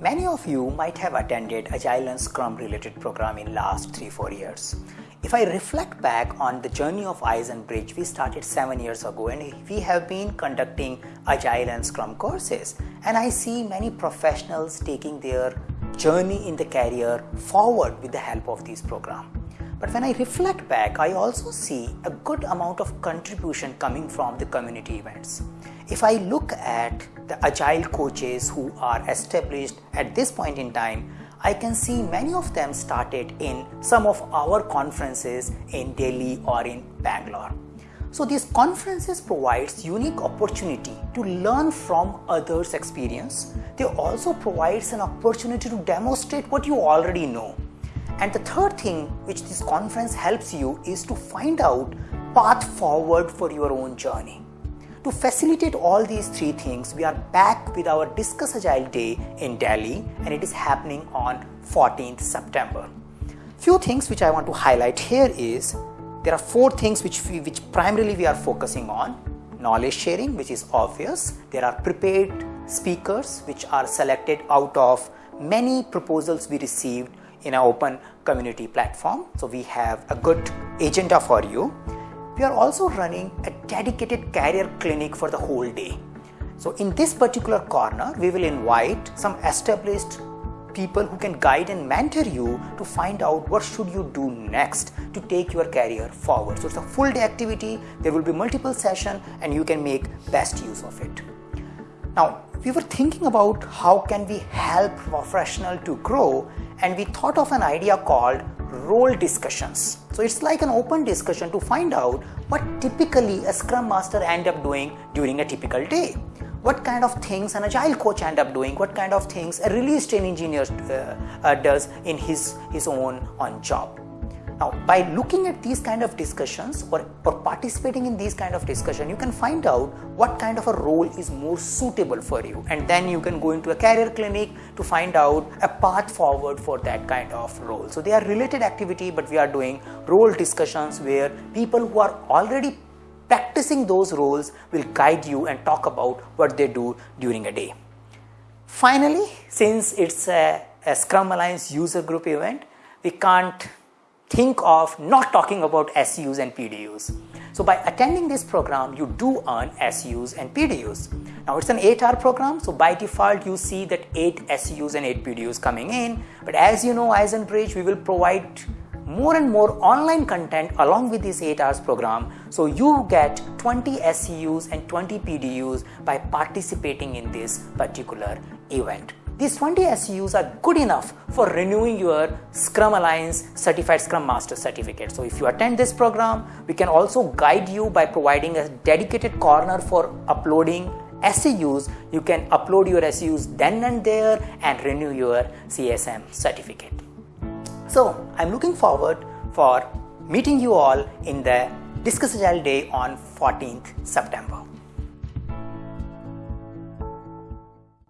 Many of you might have attended Agile and Scrum related program in last 3-4 years. If I reflect back on the journey of iZenBridge, we started 7 years ago and we have been conducting Agile and Scrum courses and I see many professionals taking their journey in the career forward with the help of these programs. But when I reflect back, I also see a good amount of contribution coming from the community events. If I look at the agile coaches who are established at this point in time, I can see many of them started in some of our conferences in Delhi or in Bangalore. So these conferences provides unique opportunity to learn from others' experience. They also provides an opportunity to demonstrate what you already know. And the third thing which this conference helps you is to find out path forward for your own journey. To facilitate all these three things, we are back with our Discuss Agile Day in Delhi and it is happening on 14th September. Few things which I want to highlight here is there are four things which we, which primarily we are focusing on. Knowledge sharing, which is obvious. There are prepared speakers which are selected out of many proposals we received in our open community platform. So we have a good agenda for you we are also running a dedicated career clinic for the whole day. So in this particular corner, we will invite some established people who can guide and mentor you to find out what should you do next to take your career forward. So it's a full day activity, there will be multiple sessions and you can make best use of it. Now, we were thinking about how can we help professional to grow and we thought of an idea called role discussions. So it's like an open discussion to find out what typically a scrum master end up doing during a typical day. What kind of things an agile coach end up doing, what kind of things a release train engineer uh, uh, does in his, his own on job. Now, by looking at these kind of discussions or, or participating in these kind of discussion, you can find out what kind of a role is more suitable for you. And then you can go into a career clinic to find out a path forward for that kind of role. So they are related activity, but we are doing role discussions where people who are already practicing those roles will guide you and talk about what they do during a day. Finally, since it's a, a Scrum Alliance user group event, we can't think of not talking about SUs and PDUs. So by attending this program, you do earn SUs and PDUs. Now it's an 8-hour program, so by default you see that 8 SUs and 8 PDUs coming in. But as you know, iZenBridge, we will provide more and more online content along with this 8 hours program. So you get 20 SUs and 20 PDUs by participating in this particular event. These 20 SUs are good enough for renewing your Scrum Alliance Certified Scrum Master certificate. So if you attend this program, we can also guide you by providing a dedicated corner for uploading SUs. You can upload your SUs then and there and renew your CSM certificate. So I'm looking forward for meeting you all in the Discuss Agile Day on 14th September.